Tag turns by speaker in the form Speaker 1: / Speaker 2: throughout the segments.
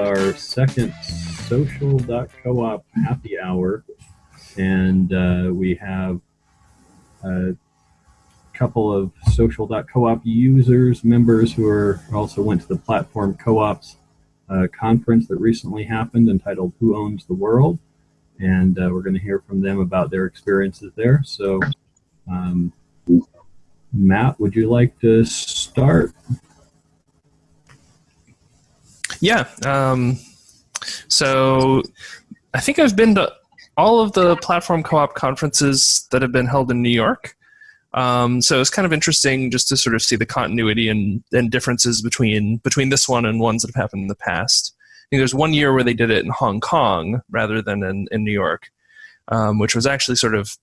Speaker 1: our second social.coop happy hour. And uh, we have a couple of social.coop users, members who are also went to the platform co-ops uh, conference that recently happened entitled Who Owns the World? And uh, we're going to hear from them about their experiences there. So, um, Matt, would you like to start?
Speaker 2: Yeah. Um, so I think I've been to all of the platform co-op conferences that have been held in New York. Um, so it's kind of interesting just to sort of see the continuity and, and differences between between this one and ones that have happened in the past. I think there's one year where they did it in Hong Kong rather than in, in New York, um, which was actually sort of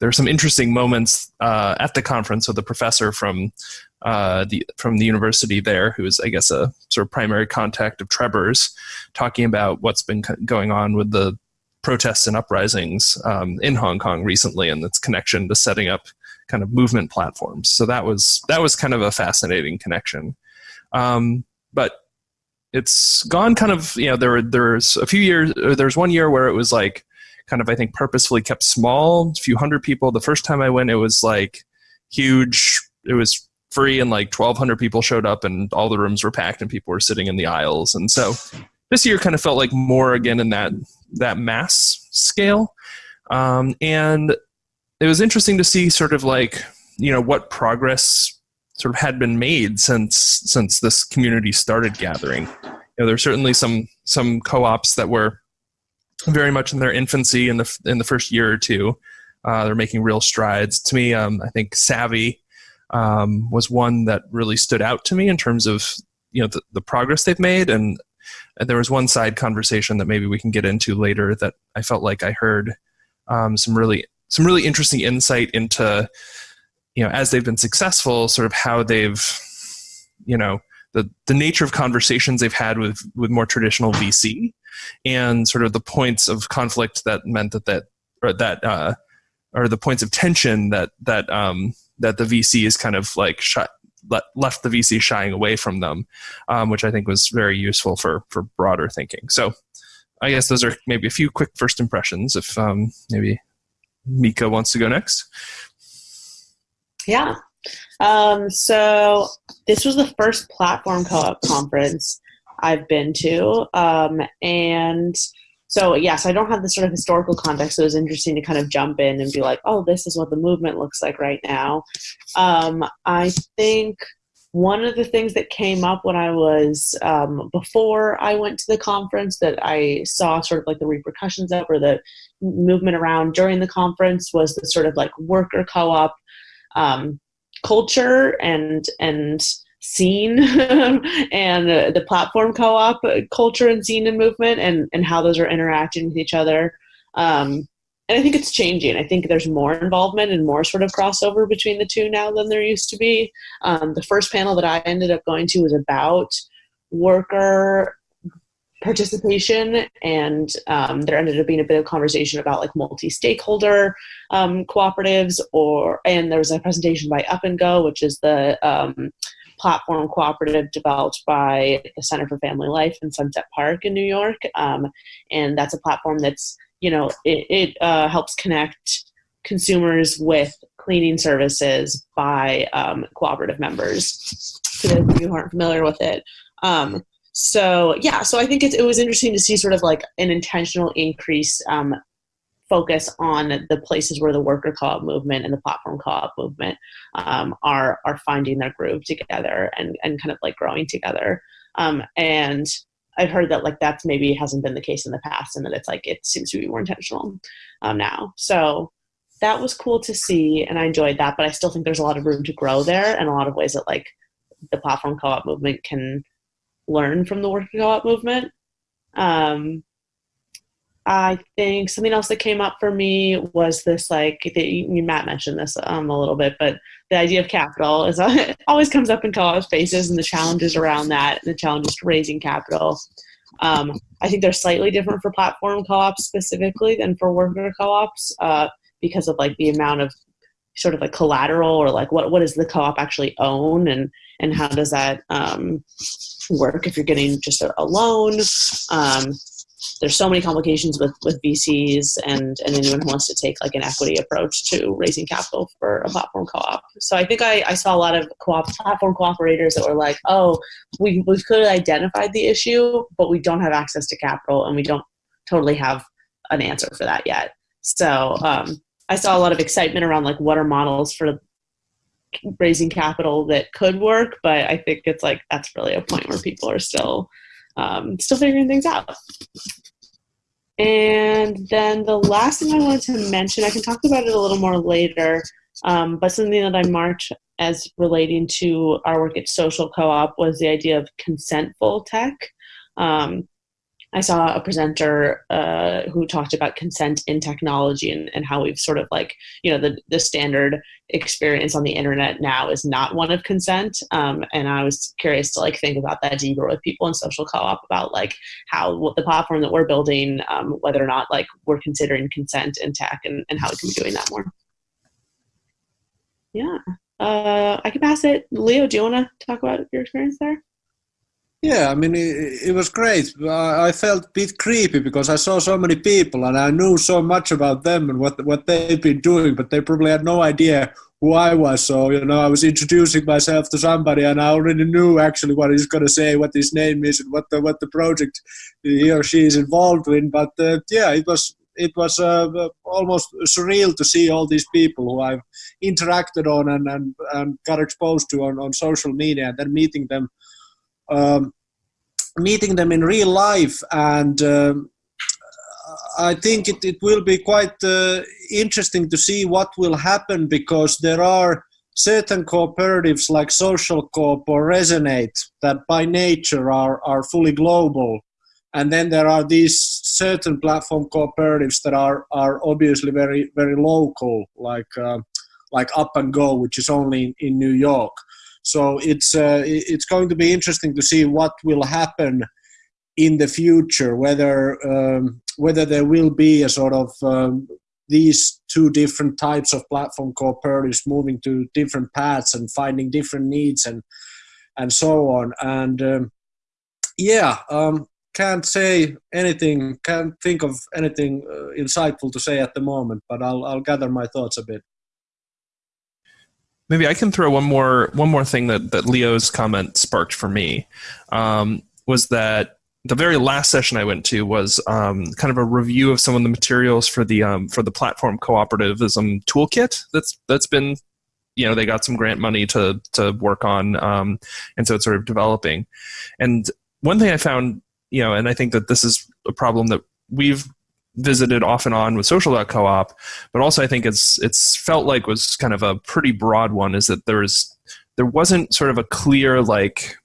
Speaker 2: there were some interesting moments uh, at the conference with a professor from uh, the from the university there, who is I guess a sort of primary contact of Trebor's, talking about what's been going on with the protests and uprisings um, in Hong Kong recently and its connection to setting up kind of movement platforms. So that was that was kind of a fascinating connection. Um, but it's gone kind of you know there there's a few years there's one year where it was like kind of I think purposefully kept small, a few hundred people. The first time I went, it was like huge. It was free and like 1200 people showed up and all the rooms were packed and people were sitting in the aisles. And so this year kind of felt like more again in that that mass scale. Um, and it was interesting to see sort of like you know what progress sort of had been made since since this community started gathering. You know there's certainly some some co-ops that were very much in their infancy in the in the first year or two. Uh, they're making real strides. To me um, i think savvy um, was one that really stood out to me in terms of you know the, the progress they've made. And, there was one side conversation that maybe we can get into later that I felt like I heard um, some really some really interesting insight into you know as they've been successful sort of how they've you know the the nature of conversations they've had with with more traditional VC and sort of the points of conflict that meant that that or that uh, or the points of tension that that um, that the VC is kind of like shut, left the VC shying away from them, um, which I think was very useful for for broader thinking. So I guess those are maybe a few quick first impressions. If um, maybe Mika wants to go next.
Speaker 3: Yeah. Um, so this was the first platform co-op conference I've been to, um, and so yes, I don't have the sort of historical context. So it was interesting to kind of jump in and be like, oh, this is what the movement looks like right now. Um, I think one of the things that came up when I was um, before I went to the conference that I saw sort of like the repercussions of or the movement around during the conference was the sort of like worker co-op um, culture and and scene and uh, the platform co-op culture and scene and movement and, and how those are interacting with each other. Um, and I think it's changing. I think there's more involvement and more sort of crossover between the two now than there used to be. Um, the first panel that I ended up going to was about worker participation and um, there ended up being a bit of conversation about like multi-stakeholder um, cooperatives or and there was a presentation by up and go which is the um, platform cooperative developed by the Center for Family Life in Sunset Park in New York. Um, and that's a platform that's, you know, it, it uh, helps connect consumers with cleaning services by um, cooperative members. For those of you who aren't familiar with it. Um, so yeah, so I think it was interesting to see sort of like an intentional increase um, focus on the places where the worker co-op movement and the platform co-op movement um, are are finding their groove together and and kind of like growing together. Um, and I've heard that like that's maybe hasn't been the case in the past, and that it's like it seems to be more intentional um, now. So that was cool to see, and I enjoyed that. But I still think there's a lot of room to grow there, and a lot of ways that like the platform co-op movement can learn from the worker co-op movement. Um, I think something else that came up for me was this like the, Matt mentioned this um, a little bit, but the idea of capital is uh, always comes up in co-op spaces and the challenges around that, and the challenges to raising capital. Um, I think they're slightly different for platform co-ops specifically than for worker co-ops uh, because of like the amount of sort of like collateral or like what what does the co-op actually own and and how does that um, work if you're getting just a, a loan. Um, there's so many complications with with VCs and and anyone who wants to take like an equity approach to raising capital for a platform co-op. So I think I, I saw a lot of co-op platform cooperators that were like, oh, we we could have identified the issue, but we don't have access to capital and we don't totally have an answer for that yet. So um, I saw a lot of excitement around like what are models for raising capital that could work, but I think it's like that's really a point where people are still um, still figuring things out. And then the last thing I wanted to mention, I can talk about it a little more later, um, but something that I marked as relating to our work at Social Co-op was the idea of consentful tech. Um, I saw a presenter uh, who talked about consent in technology and, and how we've sort of like, you know, the, the standard experience on the internet now is not one of consent. Um, and I was curious to like think about that deeper with people in social co-op about like how what the platform that we're building, um, whether or not like we're considering consent in tech and, and how we can be doing that more. Yeah. Uh, I can pass it. Leo, do you want to talk about your experience there?
Speaker 4: Yeah, I mean, it, it, was great. I felt a bit creepy because I saw so many people and I knew so much about them and what what they've been doing, but they probably had no idea who I was. So, you know, I was introducing myself to somebody and I already knew actually what he's going to say, what his name is, and what the, what the project he or she is involved in. But uh, yeah, it was it was uh, almost surreal to see all these people who I've interacted on and, and, and got exposed to on, on social media and then meeting them um, meeting them in real life and um, I think it, it will be quite uh, interesting to see what will happen because there are certain cooperatives like Social Coop or Resonate that by nature are, are fully global. And then there are these certain platform cooperatives that are, are obviously very, very local, like, uh, like Up and Go, which is only in, in New York. So it's uh, it's going to be interesting to see what will happen in the future, whether um, whether there will be a sort of um, these two different types of platform cooperatives moving to different paths and finding different needs and and so on. And um, yeah, um, can't say anything, can't think of anything uh, insightful to say at the moment, but I'll I'll gather my thoughts a bit.
Speaker 2: Maybe I can throw one more one more thing that that Leo's comment sparked for me um, was that the very last session I went to was um, kind of a review of some of the materials for the um, for the platform cooperativism toolkit that's that's been you know they got some grant money to to work on um, and so it's sort of developing. And one thing I found you know and I think that this is a problem that we've visited off and on with social.coop, but also I think it's it's felt like was kind of a pretty broad one is that there was there wasn't sort of a clear like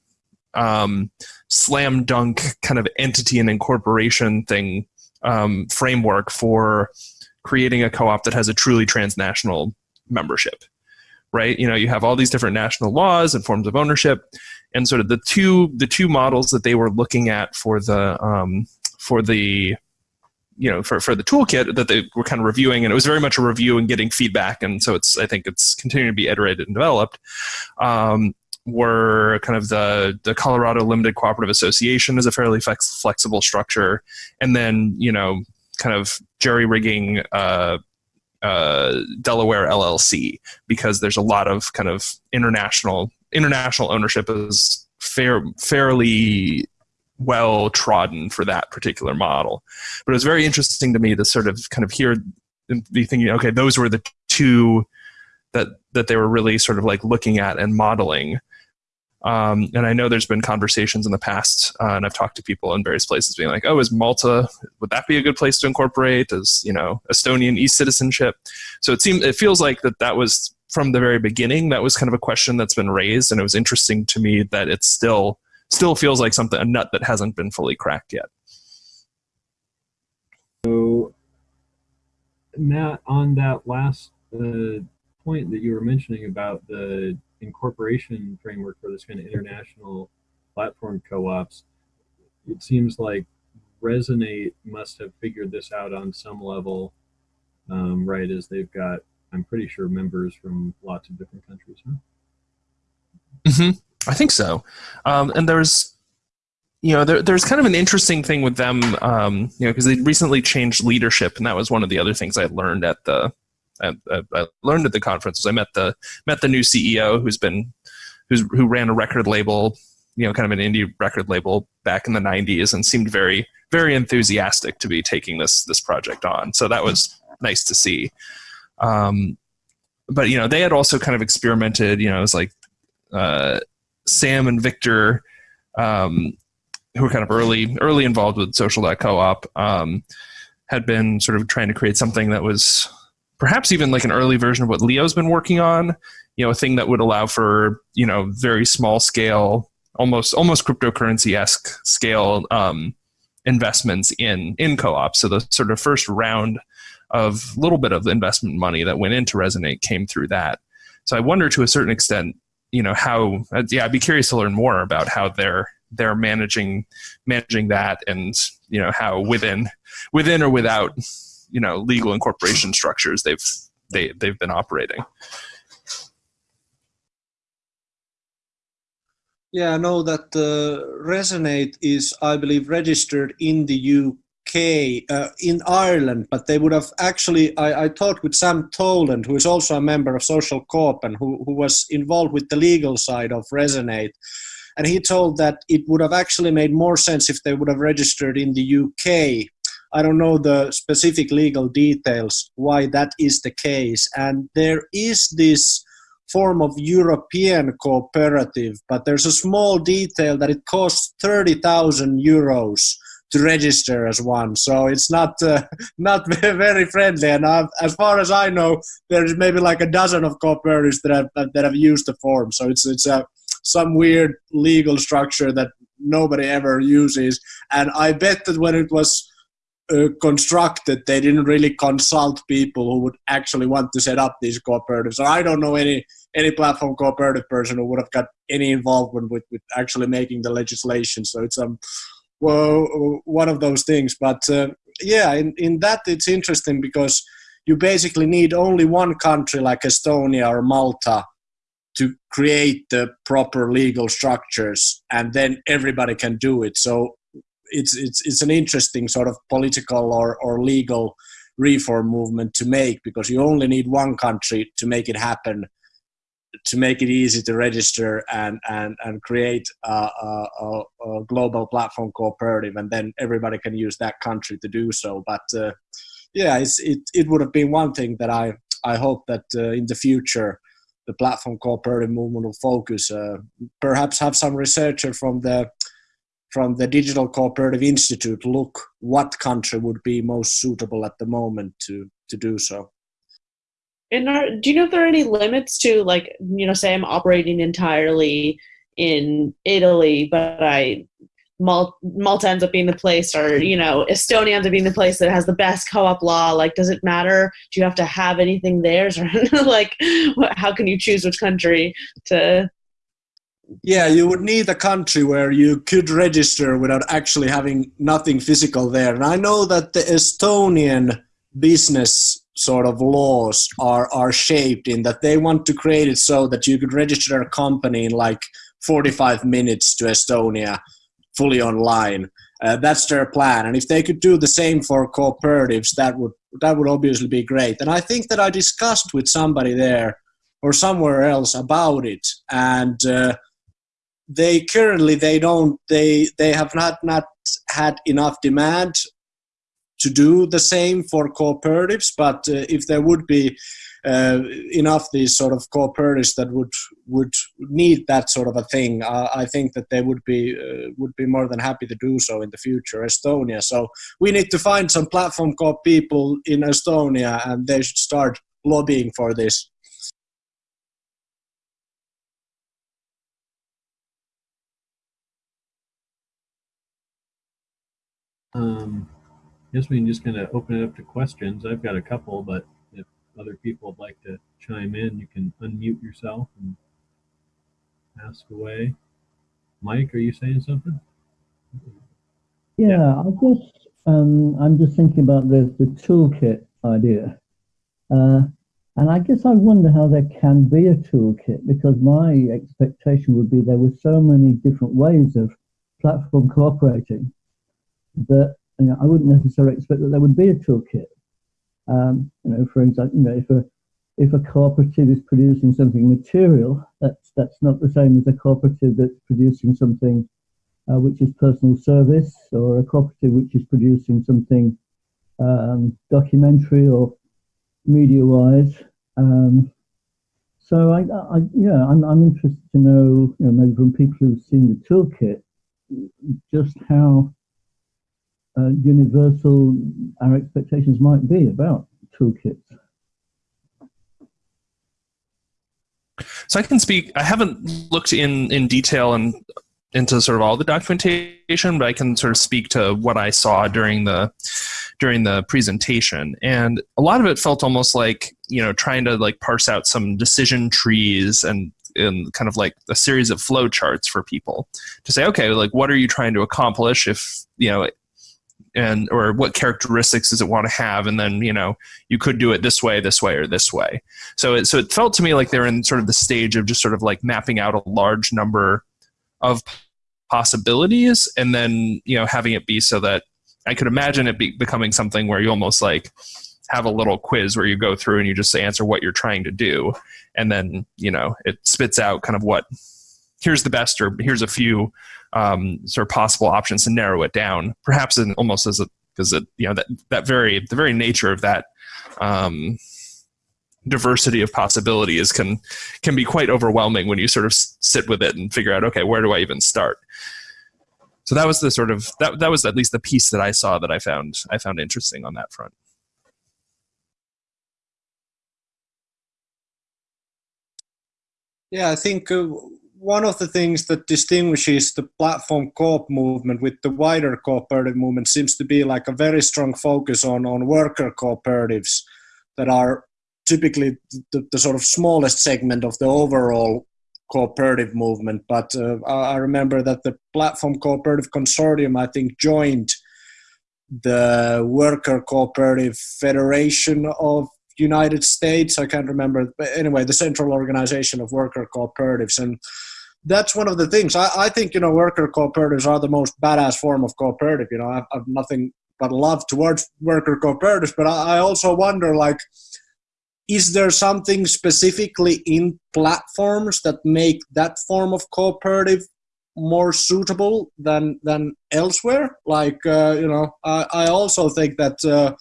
Speaker 2: um, slam dunk kind of entity and incorporation thing um, framework for creating a co-op that has a truly transnational membership right? You know you have all these different national laws and forms of ownership and sort of the two the two models that they were looking at for the um, for the you know for, for the toolkit that they were kind of reviewing and it was very much a review and getting feedback and so it's i think it's continuing to be iterated and developed um, were kind of the the colorado limited cooperative association is a fairly flex, flexible structure and then you know kind of jerry rigging uh, uh, delaware llc because there's a lot of kind of international international ownership is fair fairly well trodden for that particular model. But it was very interesting to me to sort of kind of hear and be thinking, okay, those were the two that that they were really sort of like looking at and modeling. Um, and I know there's been conversations in the past, uh, and I've talked to people in various places being like, oh, is Malta, would that be a good place to incorporate? Is, you know, Estonian e-citizenship? So it seems, it feels like that that was from the very beginning, that was kind of a question that's been raised, and it was interesting to me that it's still still feels like something a nut that hasn't been fully cracked yet.
Speaker 1: So, Matt, on that last uh, point that you were mentioning about the incorporation framework for this kind of international platform co-ops, it seems like Resonate must have figured this out on some level, um, right? As they've got, I'm pretty sure, members from lots of different countries. Huh?
Speaker 2: Mm-hmm. I think so. Um, and there's you know, there, there's kind of an interesting thing with them, um, you know, because they recently changed leadership, and that was one of the other things I learned at the I, I learned at the conference. I met the met the new CEO who's been who's who ran a record label, you know, kind of an indie record label back in the '90s, and seemed very very enthusiastic to be taking this this project on. So that was nice to see. Um, but you know, they had also kind of experimented. You know, it was like uh, Sam and Victor. Um, who were kind of early early involved with social.coop um, had been sort of trying to create something that was perhaps even like an early version of what Leo's been working on. You know, a thing that would allow for you know very small scale, almost almost cryptocurrency esque scale um, investments in in co-ops. So the sort of first round of little bit of investment money that went into Resonate came through that. So I wonder to a certain extent, you know, how uh, yeah, I'd be curious to learn more about how they're they're managing managing that and you know how within within or without you know legal incorporation structures they've they they've been operating.
Speaker 4: Yeah, I know that uh, Resonate is, I believe, registered in the UK, uh, in Ireland, but they would have actually. I, I talked with Sam Toland, who is also a member of Social Coop and who, who was involved with the legal side of Resonate. And he told that it would have actually made more sense if they would have registered in the UK I don't know the specific legal details why that is the case. And there is this form of European cooperative, but there's a small detail that it costs 30,000 euros to register as one. So it's not uh, not very friendly. And I've, as far as I know, there's maybe like a dozen of cooperatives that have that have used the form. So it's it's a some weird legal structure that nobody ever uses. And I bet that when it was uh, constructed, they didn't really consult people who would actually want to set up these cooperatives. So I don't know any any platform cooperative person who would have got any involvement with, with actually making the legislation. So it's um well one of those things. But uh, yeah, in, in that it's interesting because you basically need only one country like Estonia or Malta to create the proper legal structures and then everybody can do it so it's it's it's an interesting sort of political or or legal reform movement to make because you only need one country to make it happen to make it easy to register and and and create a, a, a global platform cooperative and then everybody can use that country to do so but uh, yeah it it would have been one thing that i i hope that uh, in the future the platform cooperative movement will focus uh, perhaps have some researcher from the from the Digital Cooperative Institute look what country would be most suitable at the moment to to do so.
Speaker 3: And are, do you know if there are any limits to like you know say I'm operating entirely in Italy, but I Malta ends up being the place, or you know Estonia ends up being the place that has the best co-op law. Like, does it matter? Do you have to have anything there, or like, how can you choose which country to
Speaker 4: yeah, you would need a country where you could register without actually having nothing physical there. And I know that the Estonian business sort of laws are are shaped in that they want to create it so that you could register a company in like 45 minutes to Estonia fully online. Uh, that's their plan, and if they could do the same for cooperatives, that would that would obviously be great. And I think that I discussed with somebody there or somewhere else about it, and uh, they currently they don't they they have not not had enough demand to do the same for cooperatives but uh, if there would be uh, enough these sort of cooperatives that would would need that sort of a thing uh, i think that they would be uh, would be more than happy to do so in the future. Estonia. So we need to find some platform co people in estonia and they should start lobbying for this.
Speaker 1: Um, I guess we can just kind of open it up to questions. I've got a couple, but if other people would like to chime in, you can unmute yourself and ask away. Mike, are you saying something?
Speaker 5: Yeah, I just um, I'm just thinking about the the toolkit idea, uh, and I guess I wonder how there can be a toolkit because my expectation would be there were so many different ways of platform cooperating, that you know, I wouldn't necessarily expect that there would be a toolkit. Um, you know, for example, you know, if a if a cooperative is producing something material, that's that's not the same as a cooperative that's producing something uh, which is personal service, or a cooperative which is producing something um, documentary or media-wise. Um, so I, I, yeah, I'm, I'm interested to know, you know, maybe from people who've seen the toolkit, just how uh, universal our expectations might be about toolkits.
Speaker 2: So I can speak. I haven't looked in in detail and into sort of all the documentation, but I can sort of speak to what I saw during the during the presentation. And a lot of it felt almost like you know trying to like parse out some decision trees and and kind of like a series of flow charts for people to say, okay, like what are you trying to accomplish if you know and or what characteristics does it want to have and then you know you could do it this way this way or this way. So it so it felt to me like they're in sort of the stage of just sort of like mapping out a large number of possibilities and then you know having it be so that i could imagine it be becoming something where you almost like have a little quiz where you go through and you just answer what you're trying to do and then you know it spits out kind of what here's the best or here's a few um, sort of possible options to narrow it down, perhaps in almost as a because you know that that very the very nature of that um, diversity of possibilities can can be quite overwhelming when you sort of sit with it and figure out okay where do I even start. So that was the sort of that that was at least the piece that I saw that I found I found interesting on that front.
Speaker 4: Yeah, I think uh, one of the things that distinguishes the platform co-op movement with the wider cooperative movement seems to be like a very strong focus on, on worker cooperatives that are typically the, the sort of smallest segment of the overall cooperative movement. But uh, I remember that the Platform Cooperative Consortium, I think, joined the Worker Cooperative Federation of United States. I can't remember, but anyway, the central organization of worker cooperatives. And that's one of the things. I, I think, you know, worker cooperatives are the most badass form of cooperative. You know, I've, I've nothing but love towards worker cooperatives, but I, I also wonder, like, is there something specifically in platforms that make that form of cooperative more suitable than than elsewhere like uh, you know I, I also think that uh,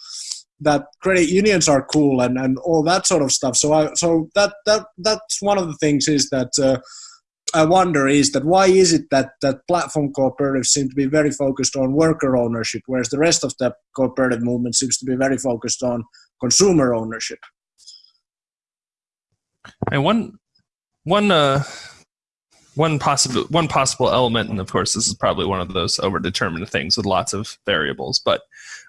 Speaker 4: that credit unions are cool and, and all that sort of stuff so I so that that that's one of the things is that uh, I wonder is that why is it that that platform cooperatives seem to be very focused on worker ownership, whereas the rest of the cooperative movement seems to be very focused on consumer ownership?
Speaker 2: And one one uh, one possible one possible element, and of course this is probably one of those overdetermined things with lots of variables, but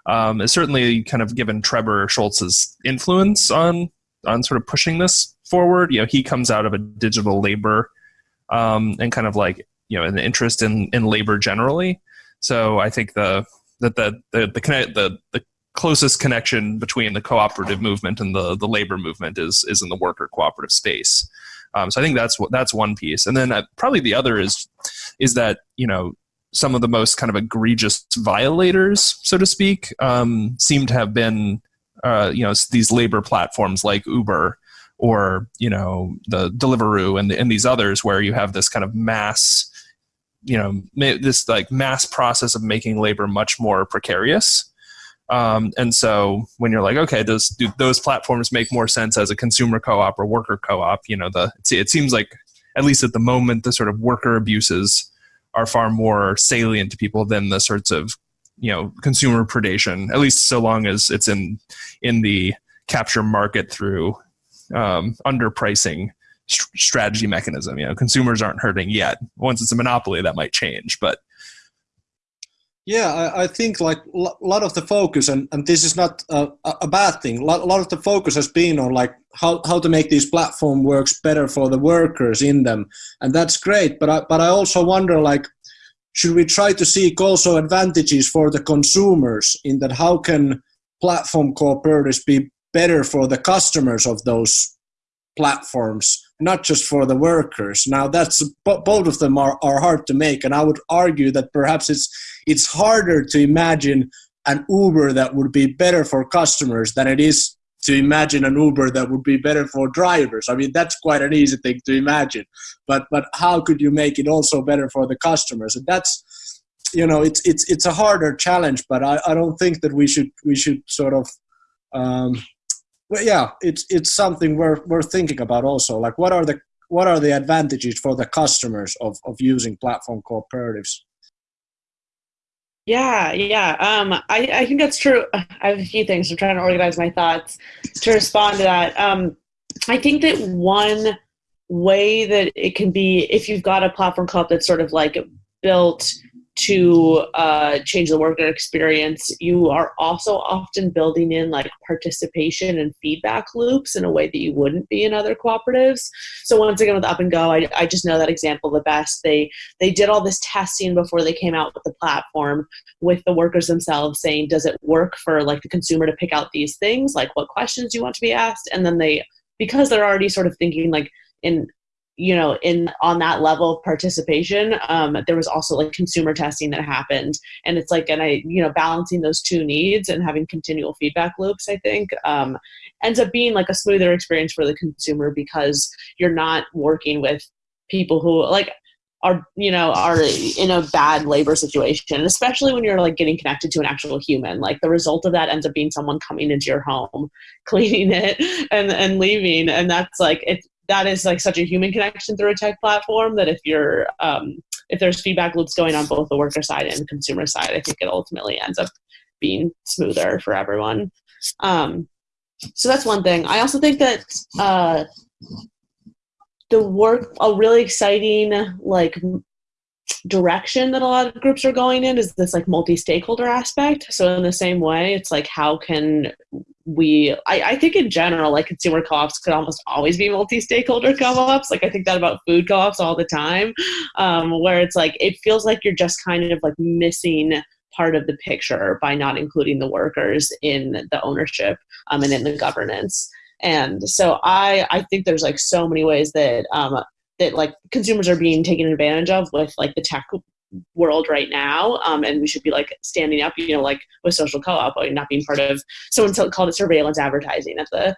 Speaker 2: um, is certainly kind of given Trebor Scholz's influence on on sort of pushing this forward. You know, he comes out of a digital labor um, and kind of like you know an interest in in labor generally. So I think the that the the the, the the closest connection between the cooperative movement and the the labor movement is is in the worker cooperative space. Um, so I think that's what that's one piece, and then uh, probably the other is is that you know some of the most kind of egregious violators, so to speak, um, seem to have been uh, you know these labor platforms like Uber or you know the Deliveroo and, and these others where you have this kind of mass you know this like mass process of making labor much more precarious. Um, and so when you're like okay do those platforms make more sense as a consumer co-op or worker co-op you know the it seems like at least at the moment the sort of worker abuses are far more salient to people than the sorts of you know consumer predation at least so long as it's in in the capture market through um, underpricing st- strategy mechanism. You know, consumers aren't hurting yet. Once it's a monopoly, that might change. But
Speaker 4: yeah, I, I think like a lot of the focus, and, and this is not a, a bad thing. A lot, a lot of the focus has been on like how, how to make these platform works better for the workers in them, and that's great. But I, but I also wonder like should we try to seek also advantages for the consumers in that how can platform cooperatives be better for the customers of those platforms not just for the workers. Now that's both of them are, are hard to make, and I would argue that perhaps it's it's harder to imagine an Uber that would be better for customers than it is to imagine an Uber that would be better for drivers. I mean, that's quite an easy thing to imagine. But but how could you make it also better for the customers? And that's you know, it's it's it's a harder challenge. But I, I don't think that we should we should sort of um, well, yeah, it's it's something we're we're thinking about also. Like, what are the what are the advantages for the customers of of using platform cooperatives?
Speaker 3: Yeah, yeah. Um, I, I think that's true. I have a few things. I'm trying to organize my thoughts to respond to that. Um, I think that one way that it can be, if you've got a platform co-op that's sort of like built to uh, change the worker experience, you are also often building in like participation and feedback loops in a way that you wouldn't be in other cooperatives. So once again with Up and Go, I, I just know that example the best. They they did all this testing before they came out with the platform with the workers themselves saying, does it work for like the consumer to pick out these things, like what questions do you want to be asked, and then they because they're already sort of thinking like in you know in on that level of participation um, there was also like consumer testing that happened. And it's like and i you know balancing those two needs and having continual feedback loops i think um, ends up being like a smoother experience for the consumer because you're not working with people who like are you know are in a bad labor situation especially when you're like getting connected to an actual human. Like the result of that ends up being someone coming into your home cleaning it and and leaving. And that's like it's that is like such a human connection through a tech platform that if you're um, if there's feedback loops going on both the worker side and the consumer side, I think it ultimately ends up being smoother for everyone. Um, so that's one thing. I also think that uh, the work a really exciting like direction that a lot of groups are going in is this like multi-stakeholder aspect so in the same way it's like how can we I, I think in general like consumer co-ops could almost always be multi-stakeholder co-ops. Like i think that about food co-ops all the time um, where it's like it feels like you're just kind of like missing part of the picture by not including the workers in the ownership um, and in the governance. And so i i think there's like so many ways that um, that like consumers are being taken advantage of with like the tech world right now um, and we should be like standing up you know like with social co-op or not being part of someone called it surveillance advertising at the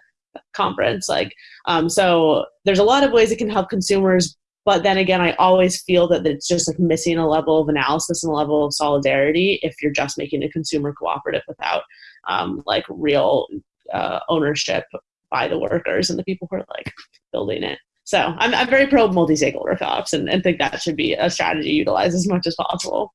Speaker 3: conference like um, so there's a lot of ways it can help consumers but then again i always feel that it's just like missing a level of analysis and a level of solidarity if you're just making a consumer cooperative without um, like real uh, ownership by the workers and the people who are like building it so I'm, I'm very pro multi-stakeholder co-ops and, and think that should be a strategy utilized as much as possible.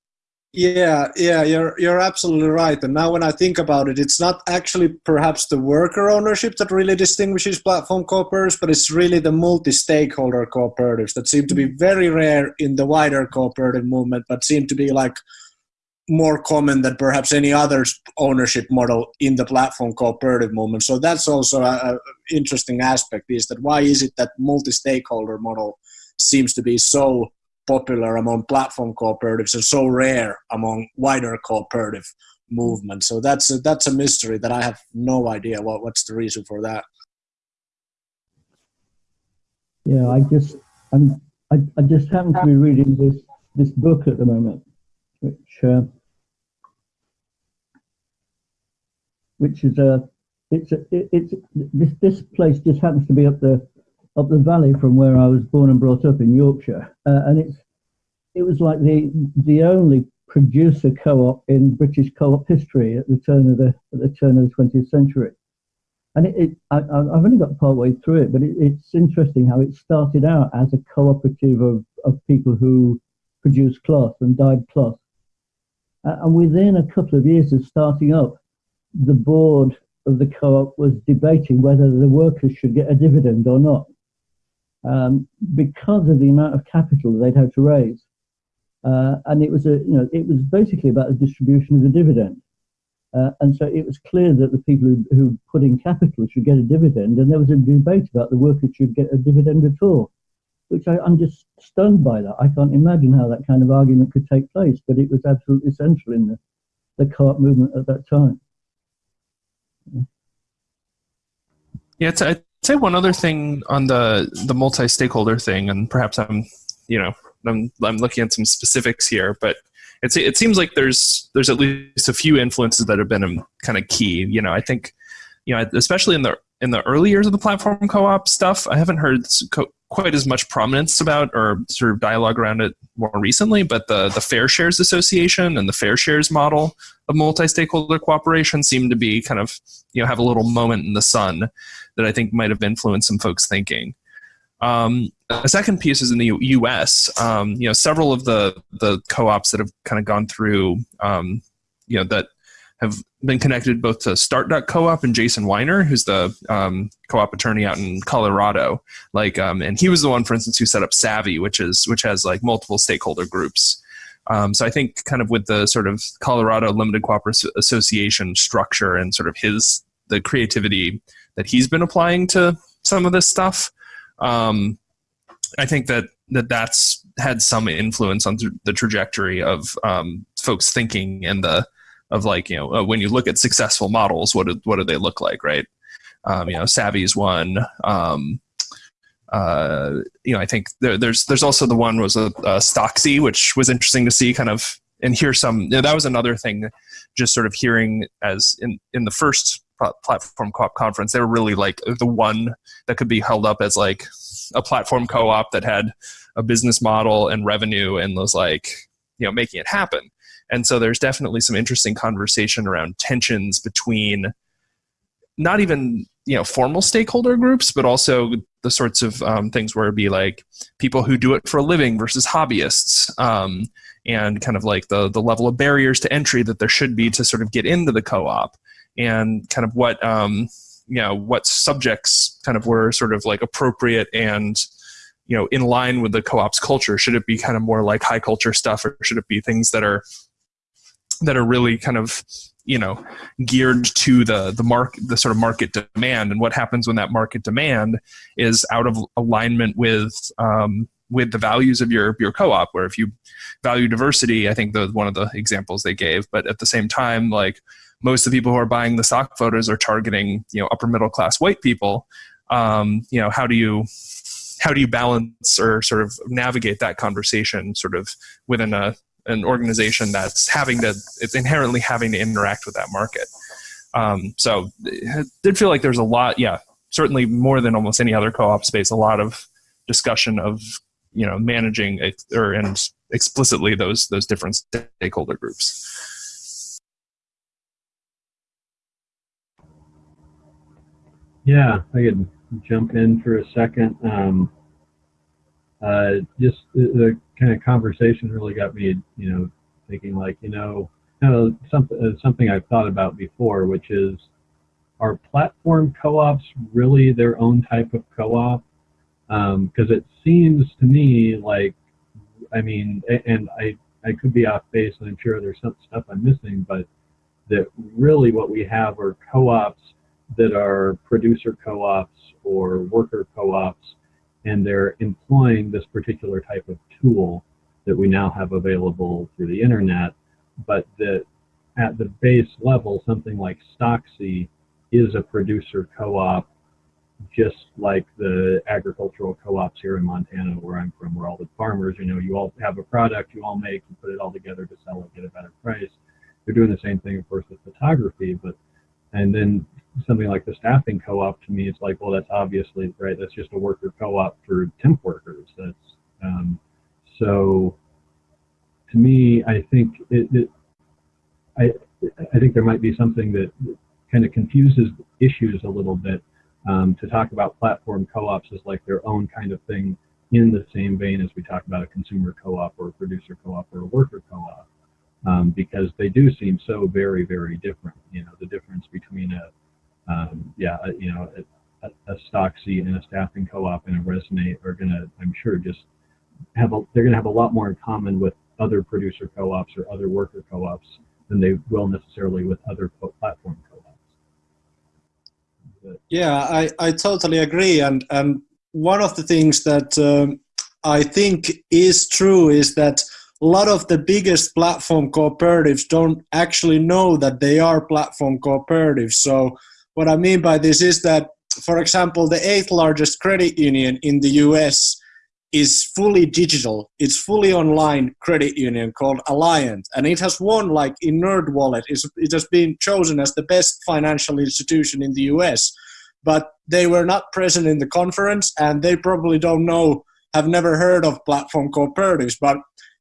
Speaker 4: Yeah, yeah, you're you're absolutely right. And now when I think about it, it's not actually perhaps the worker ownership that really distinguishes platform cooperatives, but it's really the multi-stakeholder cooperatives that seem to be mm-hmm. very rare in the wider cooperative movement, but seem to be like more common than perhaps any other ownership model in the platform cooperative movement. So that's also an interesting aspect is that why is it that multi-stakeholder model seems to be so popular among platform cooperatives and so rare among wider cooperative movements. So that's a, that's a mystery that I have no idea what, what's the reason for that.
Speaker 5: Yeah, I just I'm, I, I just happen to be reading this this book at the moment, which uh, which is a it's a, it's this this place just happens to be up the up the valley from where I was born and brought up in Yorkshire, uh, and it's it was like the the only producer co-op in British co-op history at the turn of the at the turn of the 20th century. And it, it I, have only got part way through it, but it, it's interesting how it started out as a cooperative of, of people who produced cloth and dyed cloth. Uh, and within a couple of years of starting up, the board of the co-op was debating whether the workers should get a dividend or not um, because of the amount of capital they'd had to raise. Uh, and it was a, you know, it was basically about the distribution of the dividend. Uh, and so it was clear that the people who, who put in capital should get a dividend, and there was a debate about the workers should get a dividend at all, which I, am just stunned by that. I can't imagine how that kind of argument could take place, but it was absolutely central in the, the co-op movement at that time.
Speaker 2: Yeah, it's, it's say one other thing on the the multi-stakeholder thing, and perhaps I'm, you know, I'm I'm looking at some specifics here, but it's it seems like there's there's at least a few influences that have been um, kind of key. You know, I think, you know, especially in the in the early years of the platform co-op stuff, I haven't heard co- quite as much prominence about or sort of dialogue around it more recently. But the the Fair Shares Association and the Fair Shares model of multi-stakeholder cooperation seem to be kind of you know have a little moment in the sun that I think might have influenced some folks' thinking. Um, a second piece is in the U.S. Um, you know, several of the the co-ops that have kind of gone through, um, you know, that have been connected both to Start Co-op and Jason Wiener, who's the um, co-op attorney out in Colorado. Like, um, and he was the one, for instance, who set up Savvy, which is which has like multiple stakeholder groups. Um, so I think kind of with the sort of Colorado Limited Cooperative Association structure and sort of his the creativity that he's been applying to some of this stuff, um, I think that that that's had some influence on th- the trajectory of um, folks thinking and the of like you know uh, when you look at successful models, what do, what do they look like, right? Um, you know, Savvy's one. Um, uh, you know, I think there, there's there's also the one was a, a Stocksy, which was interesting to see, kind of and hear some. You know, that was another thing, just sort of hearing as in in the first platform co-op conference, they were really like the one that could be held up as like a platform co-op that had a business model and revenue and was like you know making it happen and so there's definitely some interesting conversation around tensions between not even you know formal stakeholder groups, but also the sorts of um, things where it'd be like people who do it for a living versus hobbyists, um, and kind of like the the level of barriers to entry that there should be to sort of get into the co-op, and kind of what um, you know what subjects kind of were sort of like appropriate and you know in line with the co-op's culture. Should it be kind of more like high culture stuff or should it be things that are that are really kind of you know geared to the the mark the sort of market demand. And what happens when that market demand is out of alignment with um, with the values of your your co-op where if you value diversity i think the one of the examples they gave but at the same time like most of the people who are buying the stock photos are targeting you know upper middle class white people. Um, you know how do you how do you balance or sort of navigate that conversation sort of within a an organization that's having to it's inherently having to interact with that market. Um, so it did feel like there's a lot yeah certainly more than almost any other co-op space a lot of discussion of you know managing or and explicitly those those different stakeholder groups.
Speaker 1: Yeah i could jump in for a second. Um, uh, just the, the, kind of conversation really got me, you know, thinking like, you know, something uh, something I've thought about before, which is, are platform co-ops really their own type of co-op? Because um, it seems to me like, I mean, and I I could be off base, and I'm sure there's some stuff I'm missing, but that really what we have are co-ops that are producer co-ops or worker co-ops and they're employing this particular type of tool that we now have available through the internet, but that at the base level, something like Stocksy is a producer co-op, just like the agricultural co-ops here in Montana, where I'm from, where all the farmers, you know, you all have a product, you all make, you put it all together to sell it, get a better price. They're doing the same thing, of course, with photography, but and then something like the staffing co-op to me it's like well that's obviously right that's just a worker co-op for temp workers that's um, so to me i think it, it, i i think there might be something that kind of confuses issues a little bit um, to talk about platform co-ops as like their own kind of thing in the same vein as we talk about a consumer co-op or a producer co-op or a worker co-op um, because they do seem so very very different you know the difference between a um, yeah, you know, a, a Stocksy and a staffing co-op and a Resonate are going to, I'm sure, just have a, they're going to have a lot more in common with other producer co-ops or other worker co-ops than they will necessarily with other platform co-ops.
Speaker 4: Yeah, I, I totally agree. And, and one of the things that um, I think is true is that a lot of the biggest platform cooperatives don't actually know that they are platform cooperatives. So what I mean by this is that for example, the eighth largest credit union in the US is fully digital. It's fully online credit union called Alliant, and it has won like in NerdWallet. It's, it has been chosen as the best financial institution in the US, but they were not present in the conference, and they probably don't know, have never heard of platform cooperatives. But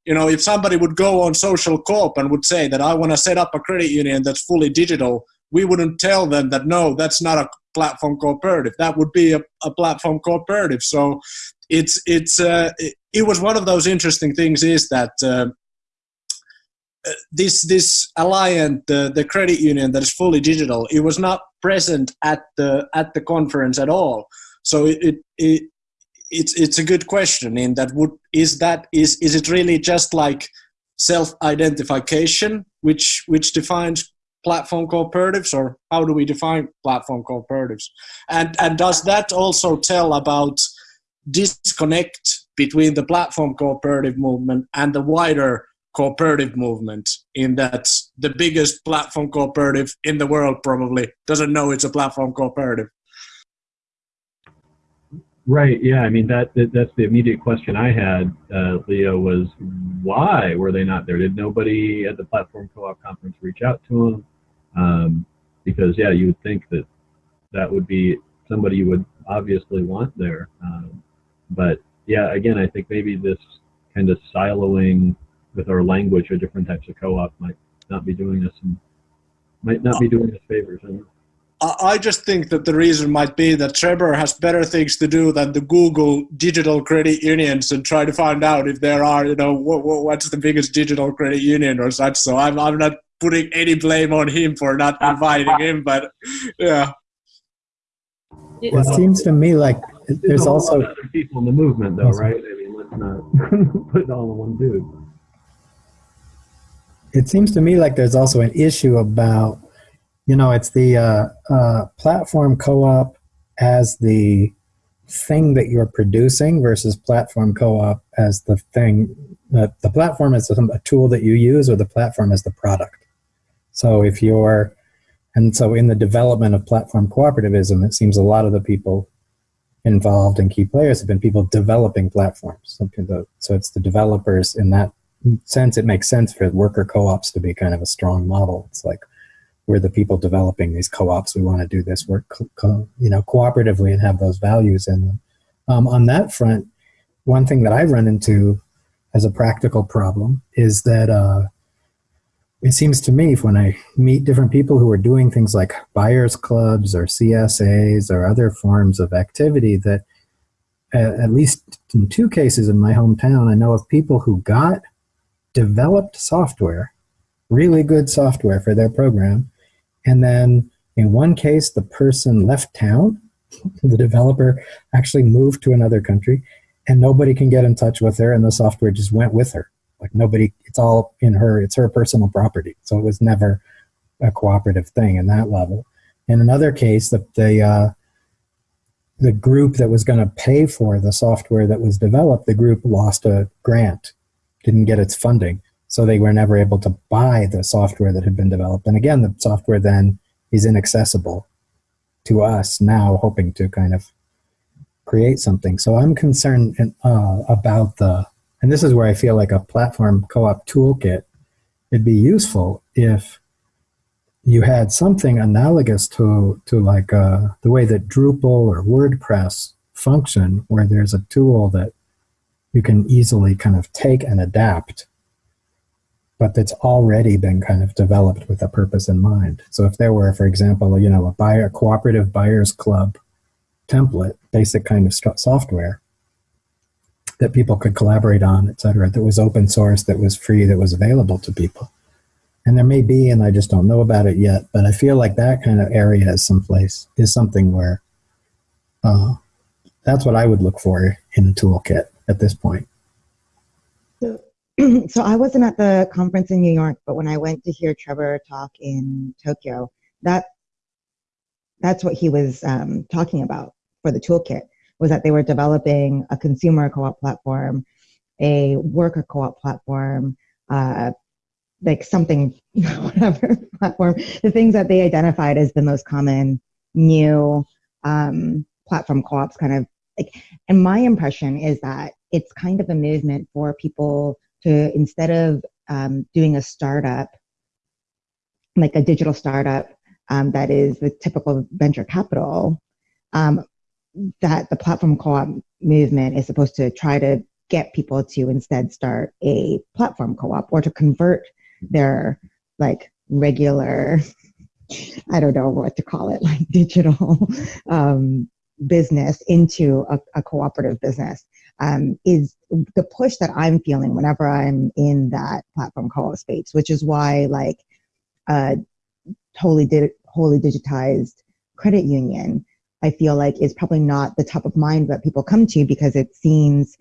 Speaker 4: you know, if somebody would go on Social Coop and would say that I want to set up a credit union that's fully digital, we wouldn't tell them that no, that's not a platform cooperative. That would be a, a platform cooperative. So it's it's uh, it, it, was one of those interesting things is that uh, this this Alliant, the, the credit union that is fully digital it was not present at the at the conference at all. So it, it, it it's it's a good question in that would is that is is it really just like self identification which which defines platform cooperatives or how do we define platform cooperatives? And and does that also tell about disconnect between the platform cooperative movement and the wider cooperative movement in that the biggest platform cooperative in the world probably doesn't know it's a platform cooperative
Speaker 1: right yeah i mean that, that that's the immediate question i had uh, leo was why were they not there? Did nobody at the platform co-op conference reach out to them um, because yeah you would think that that would be somebody you would obviously want there. Um, but yeah, again, I think maybe this kind of siloing with our language or different types of co-op might not be doing us some, might not be doing us favors.
Speaker 4: I just think that the reason might be that Trebor has better things to do than to Google digital credit unions and try to find out if there are, you know, what, what's the biggest digital credit union or such. So I'm, I'm not putting any blame on him for not inviting him, but yeah.
Speaker 6: It seems to me like there's also
Speaker 1: other people in the movement, though, right? I mean, let's not put it all in one dude.
Speaker 6: It seems to me like there's also an issue about, you know, it's the uh, uh, platform co-op as the thing that you're producing versus platform co-op as the thing that the platform is a tool that you use or the platform is the product. So if you're and so in the development of platform cooperativism, it seems a lot of the people involved and key players have been people developing platforms. So it's the developers in that sense. It makes sense for worker co-ops to be kind of a strong model. It's like we're the people developing these co-ops. We want to do this work, you know, cooperatively and have those values in them. Um, on that front, one thing that I run into as a practical problem is that uh, it seems to me when I meet different people who are doing things like buyers clubs or CSAs or other forms of activity that at least in two cases in my hometown, I know of people who got developed software, really good software for their program. And then in one case, the person left town. The developer actually moved to another country and nobody can get in touch with her and the software just went with her. Like nobody, it's all in her, it's her personal property. So it was never a cooperative thing in that level. In another case, the, the, uh, the group that was going to pay for the software that was developed, the group lost a grant, didn't get its funding. So they were never able to buy the software that had been developed. And again, the software then is inaccessible to us now, hoping to kind of create something. So I'm concerned uh, about the and this is where I feel like a platform co-op toolkit it'd be useful if you had something analogous to, to like uh, the way that Drupal or WordPress function, where there's a tool that you can easily kind of take and adapt, but that's already been kind of developed with a purpose in mind. So if there were, for example, you know, a buyer cooperative buyers club template, basic kind of software, that people could collaborate on, et cetera, that was open source, that was free, that was available to people. And there may be, and I just don't know about it yet, but I feel like that kind of area is someplace, is something where uh, that's what I would look for in a toolkit at this point.
Speaker 7: So, I wasn't at the conference in New York, but when I went to hear Trebor talk in Tokyo, that that's what he was um, talking about for the toolkit was that they were developing a consumer co-op platform, a worker co-op platform, uh, like something, whatever platform, the things that they identified as the most common new um, platform co-ops kind of like and my impression is that it's kind of a movement for people to instead of um, doing a startup like a digital startup um, that is the typical venture capital um, that the platform co-op movement is supposed to try to get people to instead start a platform co-op or to convert their like regular i don't know what to call it like digital um, business into a, a cooperative business um, is the push that i'm feeling whenever i'm in that platform co-op space which is why like uh, totally did wholly digitized credit union i feel like is probably not the top of mind that people come to because it seems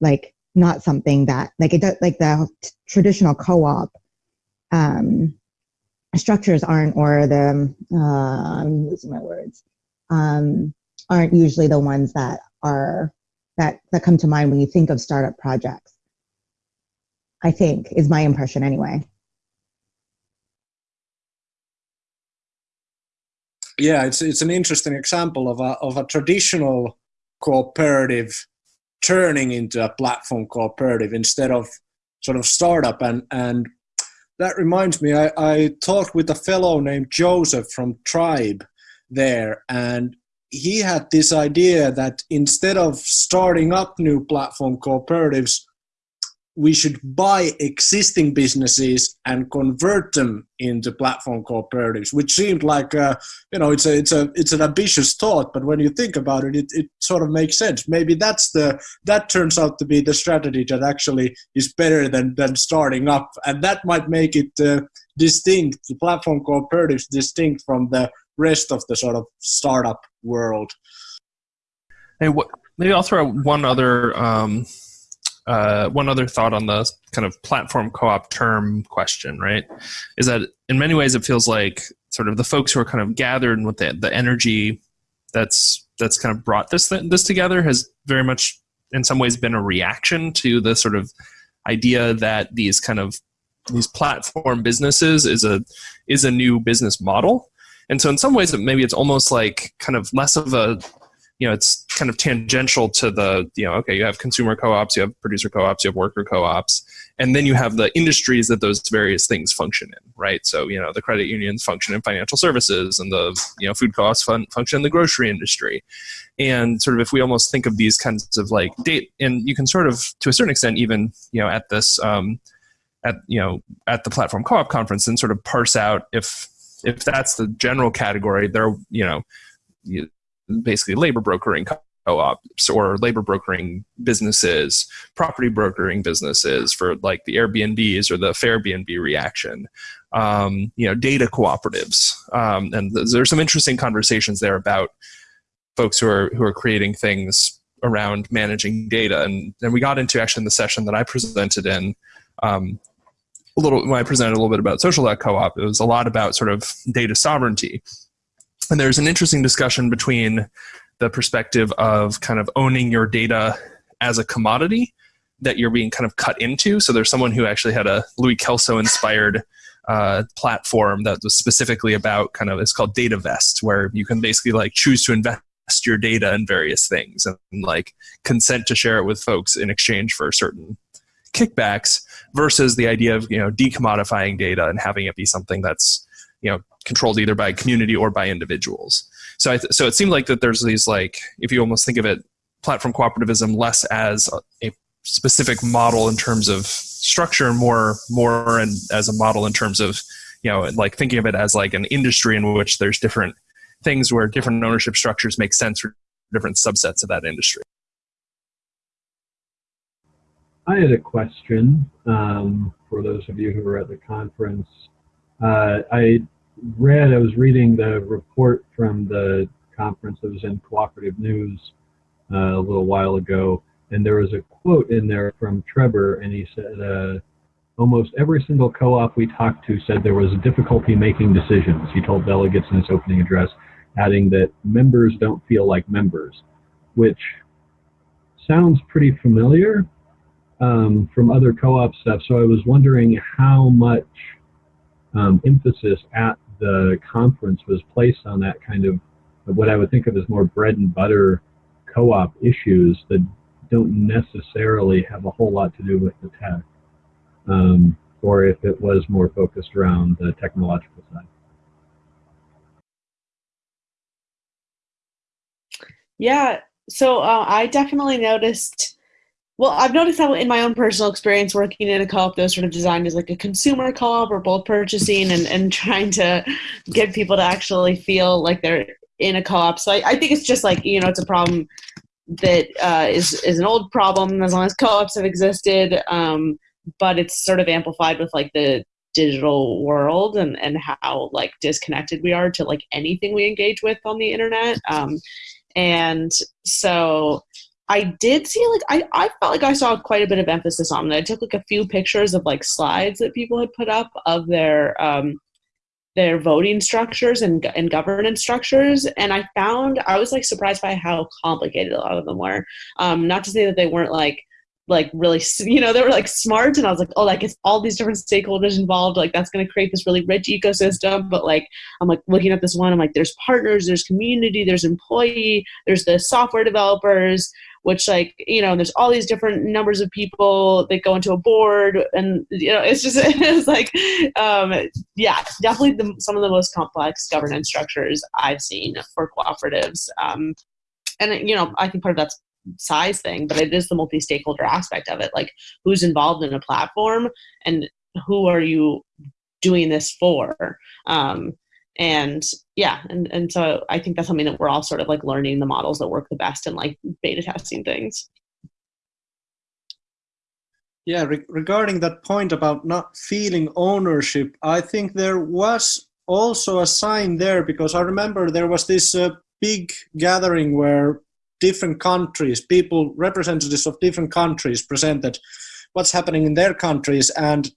Speaker 7: like not something that like it does like the traditional co-op um, structures aren't or the uh, I'm losing my words um, aren't usually the ones that are that that come to mind when you think of startup projects. I think is my impression anyway.
Speaker 4: Yeah, it's it's an interesting example of a of a traditional cooperative turning into a platform cooperative instead of sort of startup and and that reminds me I, I talked with a fellow named joseph from tribe there and he had this idea that instead of starting up new platform cooperatives we should buy existing businesses and convert them into platform cooperatives, which seemed like uh, you know it's a it's a it's an ambitious thought, but when you think about it, it, it sort of makes sense. Maybe that's the that turns out to be the strategy that actually is better than than starting up, and that might make it uh, distinct. The platform cooperatives distinct from the rest of the sort of startup world.
Speaker 2: Hey, what, maybe I'll throw one other. Um uh, one other thought on the kind of platform co-op term question, right, is that in many ways it feels like sort of the folks who are kind of gathered and with the, the energy that's that's kind of brought this this together has very much in some ways been a reaction to the sort of idea that these kind of these platform businesses is a is a new business model and so in some ways maybe it's almost like kind of less of a you know it's kind of tangential to the you know okay you have consumer co-ops you have producer co-ops you have worker co-ops and then you have the industries that those various things function in right? So you know the credit unions function in financial services and the you know food co-ops fun, function in the grocery industry. And sort of if we almost think of these kinds of like date and you can sort of to a certain extent even you know at this um, at you know at the platform co-op conference and sort of parse out if if that's the general category they're you know basically labor brokering co-ops or labor brokering businesses, property brokering businesses for like the Airbnbs or the Fairbnb reaction, um, you know, data cooperatives, um, and there's some interesting conversations there about folks who are who are creating things around managing data, and and we got into actually in the session that I presented in. Um, a little when I presented a little bit about social co-op, it was a lot about sort of data sovereignty and there's an interesting discussion between the perspective of kind of owning your data as a commodity that you're being kind of cut into. So there's someone who actually had a Louis Kelso inspired uh, platform that was specifically about kind of it's called DataVest, where you can basically like choose to invest your data in various things and like consent to share it with folks in exchange for certain kickbacks versus the idea of you know decommodifying data and having it be something that's you know controlled either by community or by individuals. So, so it seemed like that there's these like, if you almost think of it, platform cooperativism less as a, a specific model in terms of structure, more more and as a model in terms of, you know, like thinking of it as like an industry in which there's different things where different ownership structures make sense for different subsets of that industry.
Speaker 1: I had a question um, for those of you who were at the conference. Uh, I read, I was reading the report from the conference that was in Cooperative News uh, a little while ago, and there was a quote in there from Trebor, and he said, uh, almost every single co-op we talked to said there was a difficulty making decisions. He told delegates in his opening address, adding that members don't feel like members, which sounds pretty familiar um, from other co-op stuff. So I was wondering how much um, emphasis at the conference was placed on that kind of what I would think of as more bread and butter co-op issues that don't necessarily have a whole lot to do with the tech, um, or if it was more focused around the technological side.
Speaker 3: Yeah, so uh, I definitely noticed. Well, I've noticed that in my own personal experience working in a co-op was sort of designed as like a consumer co-op or both purchasing and, and trying to get people to actually feel like they're in a co-op. So I, I think it's just like, you know, it's a problem that uh, is is an old problem as long as co-ops have existed, um, but it's sort of amplified with like the digital world and, and how like disconnected we are to like anything we engage with on the internet. Um, and so I did see like I, I felt like I saw quite a bit of emphasis on it. I took like a few pictures of like slides that people had put up of their um, their voting structures and, and governance structures and i found i was like surprised by how complicated a lot of them were um, not to say that they weren't like like really you know they were like smart and i was like oh like it's all these different stakeholders involved like that's going to create this really rich ecosystem but like i'm like looking at this one i'm like there's partners there's community there's employee there's the software developers which like you know there's all these different numbers of people that go into a board and you know it's just it's like um, yeah definitely the, some of the most complex governance structures i've seen for cooperatives. Um, and you know i think part of that's size thing but it is the multi-stakeholder aspect of it like who's involved in a platform and who are you doing this for? Um, and yeah and, and so i think that's something that we're all sort of like learning the models that work the best and like beta testing things.
Speaker 4: Yeah re- regarding that point about not feeling ownership i think there was also a sign there because i remember there was this uh, big gathering where different countries people representatives of different countries presented what's happening in their countries and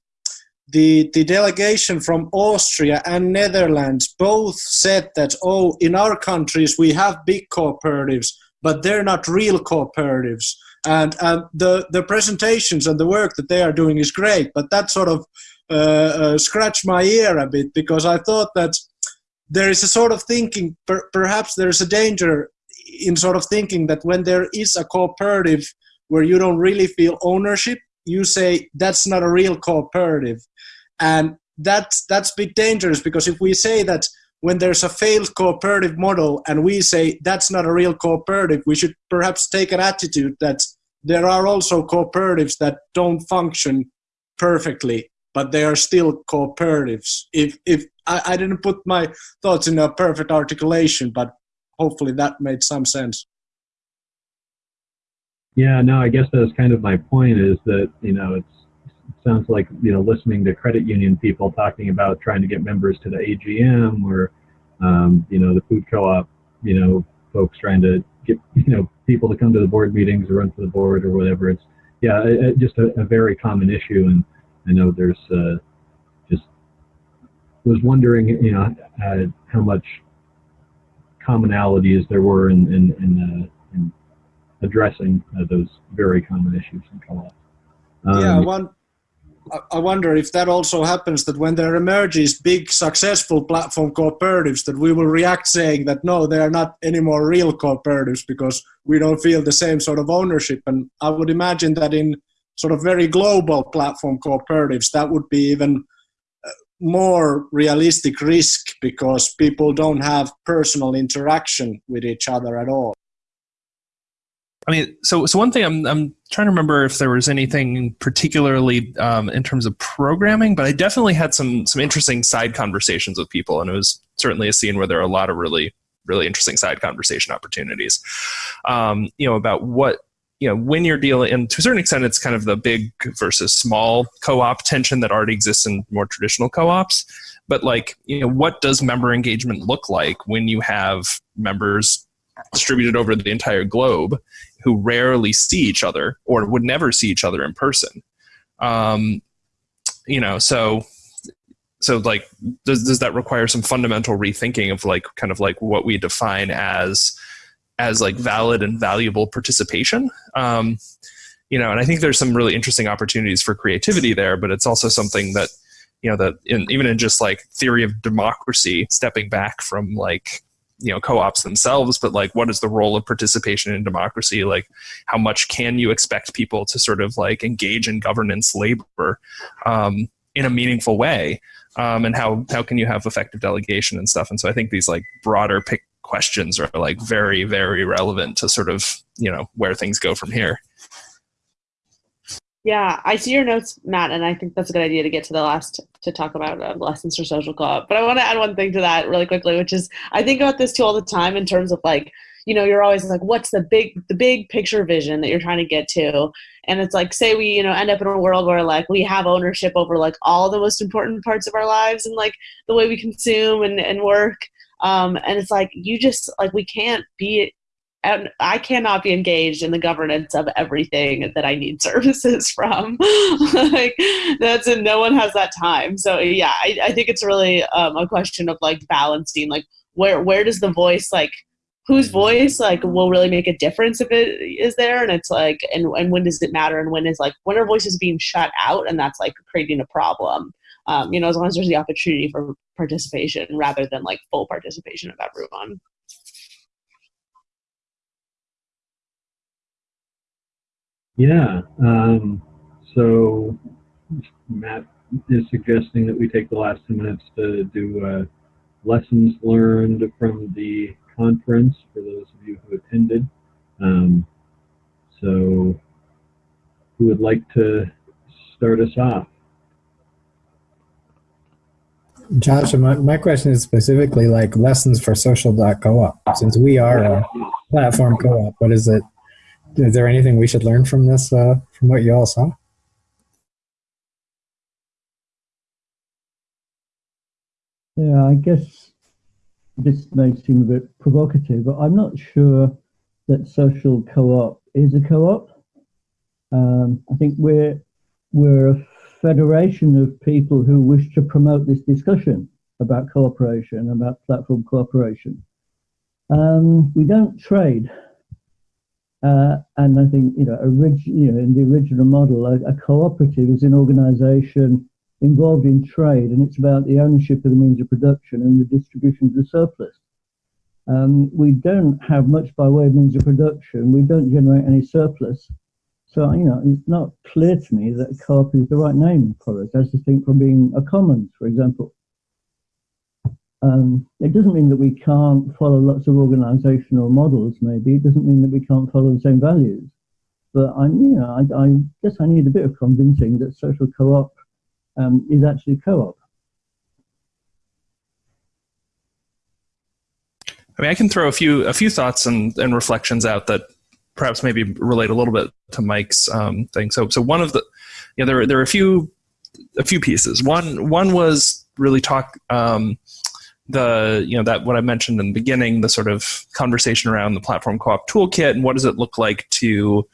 Speaker 4: the, the delegation from Austria and Netherlands both said that, oh, in our countries we have big cooperatives, but they're not real cooperatives. And, and the, the presentations and the work that they are doing is great, but that sort of uh, uh, scratched my ear a bit because I thought that there is a sort of thinking, per, perhaps there's a danger in sort of thinking that when there is a cooperative where you don't really feel ownership, you say that's not a real cooperative and that's that's a bit dangerous because if we say that when there's a failed cooperative model and we say that's not a real cooperative we should perhaps take an attitude that there are also cooperatives that don't function perfectly but they are still cooperatives. If if I, I didn't put my thoughts in a perfect articulation but hopefully that made some sense.
Speaker 1: Yeah, no, I guess that's kind of my point is that, you know, it's, it sounds like, you know, listening to credit union people talking about trying to get members to the AGM or, um, you know, the food co-op, you know, folks trying to get, you know, people to come to the board meetings or run for the board or whatever. It's, yeah, it, it just a, a, very common issue. And I know there's uh, just was wondering, you know, uh, how much commonalities there were in, in, in, uh, in addressing uh, those very common issues in co-op.
Speaker 4: Um, yeah, one, I wonder if that also happens that when there emerges big successful platform cooperatives that we will react saying that no, they are not anymore real cooperatives because we don't feel the same sort of ownership. And I would imagine that in sort of very global platform cooperatives, that would be even uh, more realistic risk because people don't have personal interaction with each other at all.
Speaker 2: I mean, so so one thing I'm I'm trying to remember if there was anything particularly um, in terms of programming, but I definitely had some some interesting side conversations with people, and it was certainly a scene where there are a lot of really really interesting side conversation opportunities. Um, you know about what you know when you're dealing, and to a certain extent, it's kind of the big versus small co-op tension that already exists in more traditional co-ops. But like, you know, what does member engagement look like when you have members distributed over the entire globe who rarely see each other or would never see each other in person. Um, you know, so so like does does that require some fundamental rethinking of like kind of like what we define as as like valid and valuable participation? Um, you know, and I think there's some really interesting opportunities for creativity there, but it's also something that you know that in, even in just like theory of democracy, stepping back from like you know co-ops themselves but like what is the role of participation in democracy? Like how much can you expect people to sort of like engage in governance labor um, in a meaningful way? Um, and how how can you have effective delegation and stuff? And so i think these like broader pick questions are like very very relevant to sort of you know where things go from here
Speaker 3: Yeah, I see your notes, Matt, and I think that's a good idea to get to the last to talk about uh, lessons for social co-op. But I want to add one thing to that really quickly, which is I think about this too all the time in terms of like, you know, you're always like, what's the big the big picture vision that you're trying to get to? And it's like, say we, you know, end up in a world where like we have ownership over like all the most important parts of our lives and like the way we consume and, and work. Um, and it's like you just like we can't be and I cannot be engaged in the governance of everything that I need services from. like that's and no one has that time. So yeah, I, I think it's really um, a question of like balancing, like where where does the voice like whose voice like will really make a difference if it is there? And it's like and, and when does it matter? And when is like when are voices being shut out? And that's like creating a problem. Um, you know as long as there's the opportunity for participation rather than like full participation of everyone
Speaker 1: Yeah. Um, so Matt is suggesting that we take the last two minutes to do uh, lessons learned from the conference for those of you who attended. Um, so who would like to start us off?
Speaker 6: Josh, my, my question is specifically like lessons for social.coop. Since we are a platform co-op, what is it? Is there anything we should learn from this, uh, from what you all saw?
Speaker 5: Yeah, I guess this may seem a bit provocative, but I'm not sure that social co-op is a co-op. Um, I think we're we're a federation of people who wish to promote this discussion about cooperation, about platform cooperation. Um, we don't trade, uh, and I think you know, orig- you know, in the original model, a, a cooperative is an organisation involved in trade, and it's about the ownership of the means of production and the distribution of the surplus. Um, we don't have much by way of means of production. We don't generate any surplus. So, you know, it's not clear to me that co-op is the right name for us, as distinct from being a commons, for example. Um, it doesn't mean that we can't follow lots of organizational models, maybe. It doesn't mean that we can't follow the same values. But I'm, you know, I, I guess I need a bit of convincing that social co-op um, is actually co-op.
Speaker 2: I mean, I can throw a few a few thoughts and, and reflections out that perhaps maybe relate a little bit to Mike's um, thing. So, so one of the, you know, there there are a few a few pieces. One one was really talk um, the you know that what I mentioned in the beginning, the sort of conversation around the platform co-op toolkit and what does it look like to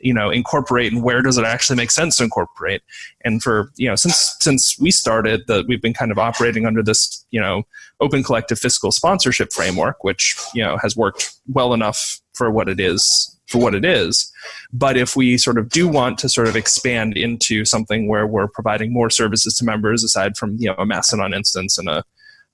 Speaker 2: you know incorporate and where does it actually make sense to incorporate. And for you know since since we started that we've been kind of operating under this you know open collective fiscal sponsorship framework which you know has worked well enough for what it is for what it is. But if we sort of do want to sort of expand into something where we're providing more services to members aside from you know a mastodon instance and a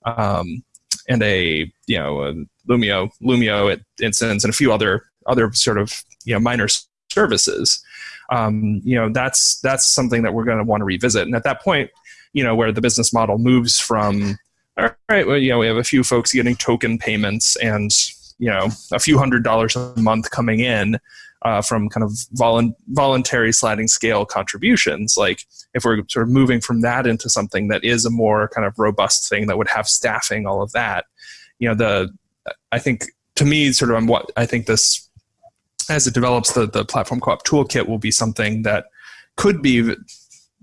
Speaker 2: um, and a you know a Loomio Loomio instance and a few other other sort of you know minor services. Um, you know that's that's something that we're going to want to revisit. And at that point you know where the business model moves from all right well you know we have a few folks getting token payments and you know a few hundred dollars a month coming in uh, from kind of volu- voluntary sliding scale contributions like if we're sort of moving from that into something that is a more kind of robust thing that would have staffing all of that you know the i think to me sort of what i think this as it develops, the, the platform co-op toolkit will be something that could be,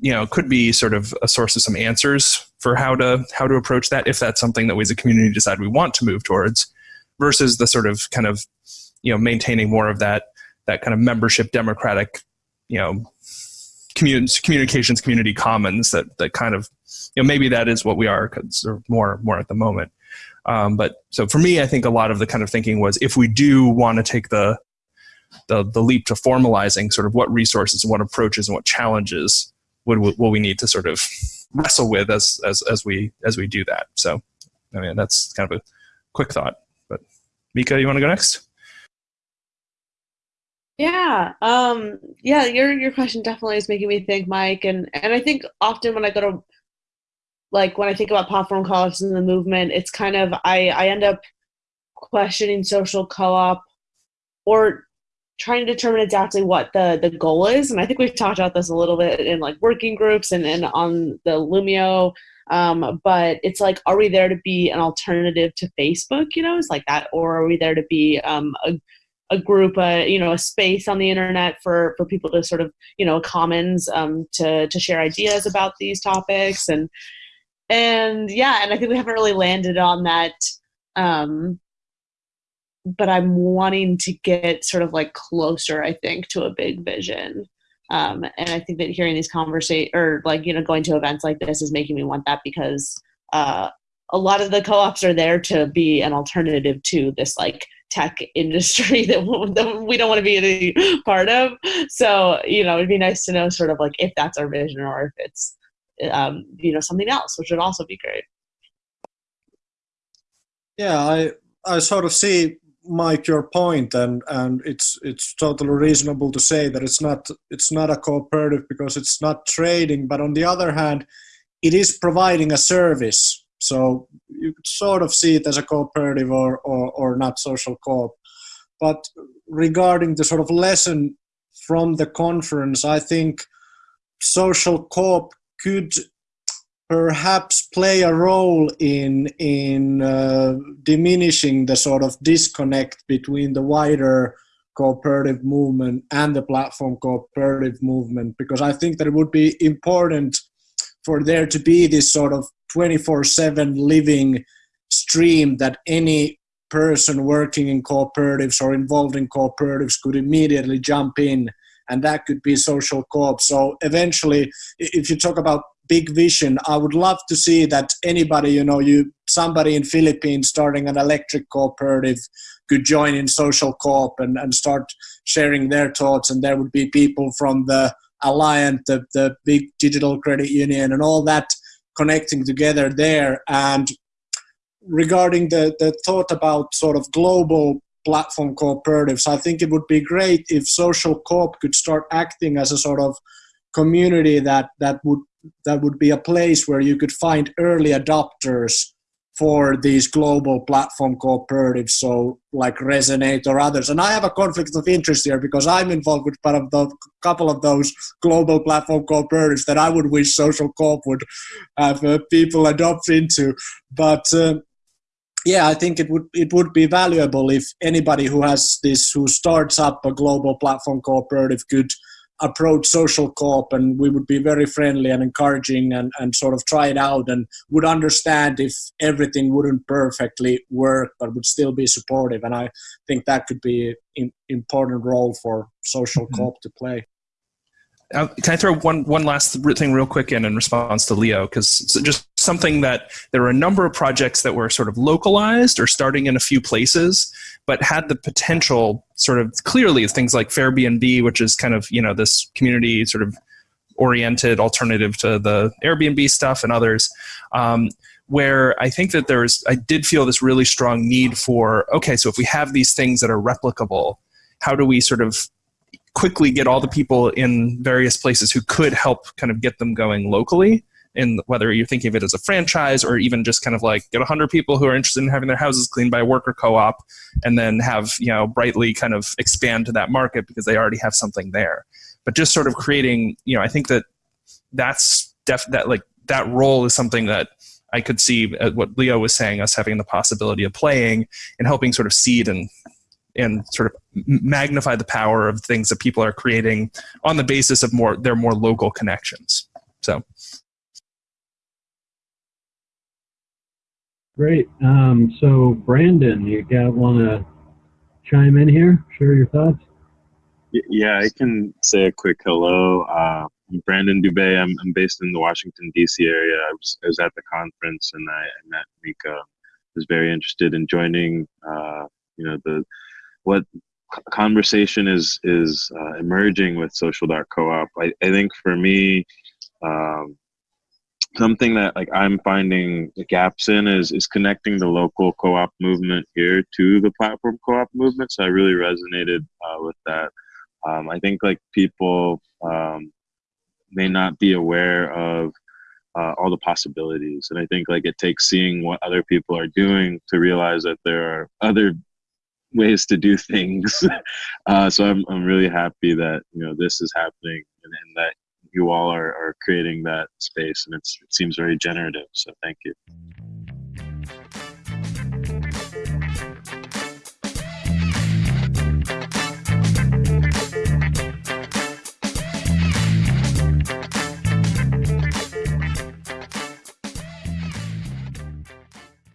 Speaker 2: you know, could be sort of a source of some answers for how to how to approach that if that's something that we as a community decide we want to move towards, versus the sort of kind of, you know, maintaining more of that that kind of membership democratic, you know, commun- communications community commons that that kind of, you know, maybe that is what we are more more at the moment. Um, but so for me, I think a lot of the kind of thinking was if we do want to take the the, the leap to formalizing sort of what resources and what approaches and what challenges would will we need to sort of wrestle with as as as we as we do that. So, I mean, that's kind of a quick thought, but Mika, you want to go next?
Speaker 3: Yeah. Um, yeah, your your question definitely is making me think, Mike, and and I think often when I go to like when I think about platform co-ops and the movement, it's kind of I I end up questioning social co-op or trying to determine exactly what the the goal is. And I think we've talked about this a little bit in like working groups and, and on the Loomio. Um, but it's like, are we there to be an alternative to Facebook? You know, it's like that, or are we there to be um, a a group, uh, you know, a space on the internet for for people to sort of, you know, commons um, to to share ideas about these topics and and yeah, and I think we haven't really landed on that. Um, but I'm wanting to get sort of like closer, I think, to a big vision. Um, and I think that hearing these conversations or like, you know, going to events like this is making me want that because uh, a lot of the co-ops are there to be an alternative to this like tech industry that, we don't want to be any part of. So, you know, it'd be nice to know sort of like if that's our vision or if it's, um, you know, something else, which would also be great.
Speaker 4: Yeah, I I sort of see Mike your point, and and it's it's totally reasonable to say that it's not it's not a cooperative because it's not trading, but on the other hand, it is providing a service. So you could sort of see it as a cooperative or or, or not social coop. But regarding the sort of lesson from the conference, I think social coop could perhaps play a role in in uh, diminishing the sort of disconnect between the wider cooperative movement and the platform cooperative movement because I think that it would be important for there to be this sort of 24/7 living stream that any person working in cooperatives or involved in cooperatives could immediately jump in and that could be social co-op. So eventually if you talk about big vision i would love to see that anybody you know you somebody in philippines starting an electric cooperative could join in social co-op and, and start sharing their thoughts and there would be people from the alliant the, the big digital credit union and all that connecting together there. And regarding the, the thought about sort of global platform cooperatives i think it would be great if social co-op could start acting as a sort of community that that would that would be a place where you could find early adopters for these global platform cooperatives, so like Resonate or others. And I have a conflict of interest here because I'm involved with part of the couple of those global platform cooperatives that I would wish Social Coop would have uh, people adopt into. But uh, yeah, I think it would it would be valuable if anybody who has this who starts up a global platform cooperative could approach social co-op and we would be very friendly and encouraging and, and sort of try it out and would understand if everything wouldn't perfectly work but would still be supportive and i think that could be an important role for social mm-hmm. co-op to play
Speaker 2: uh, can I throw one one last thing real quick in in response to Leo? Because just something that there are a number of projects that were sort of localized or starting in a few places, but had the potential sort of clearly things like Fairbnb, which is kind of you know this community sort of oriented alternative to the Airbnb stuff and others. Um, where I think that there's, I did feel this really strong need for, okay, so if we have these things that are replicable, how do we sort of quickly get all the people in various places who could help kind of get them going locally in whether you're thinking of it as a franchise or even just kind of like get 100 people who are interested in having their houses cleaned by a worker co-op and then have you know brightly kind of expand to that market because they already have something there but just sort of creating you know i think that that's def that like that role is something that i could see uh, what leo was saying us having the possibility of playing and helping sort of seed and and sort of magnify the power of things that people are creating on the basis of more their more local connections. So.
Speaker 1: Great. Um, so, Brandon, you got want to chime in here? Share your thoughts.
Speaker 8: Yeah, I can say a quick hello. Uh, I'm Brandon Dubay. I'm, I'm based in the Washington D.C. area. I was, I was at the conference and I, I met Mika. Was very interested in joining. Uh, you know the what conversation is is uh, emerging with social co-op I, I think for me um, something that like I'm finding the gaps in is is connecting the local co-op movement here to the platform co-op movement. So I really resonated uh, with that. Um, I think like people um, may not be aware of uh, all the possibilities, and I think like it takes seeing what other people are doing to realize that there are other ways to do things. uh, so I'm I'm really happy that you know this is happening and, and that you all are, are creating that space and it seems very generative so thank you mm-hmm.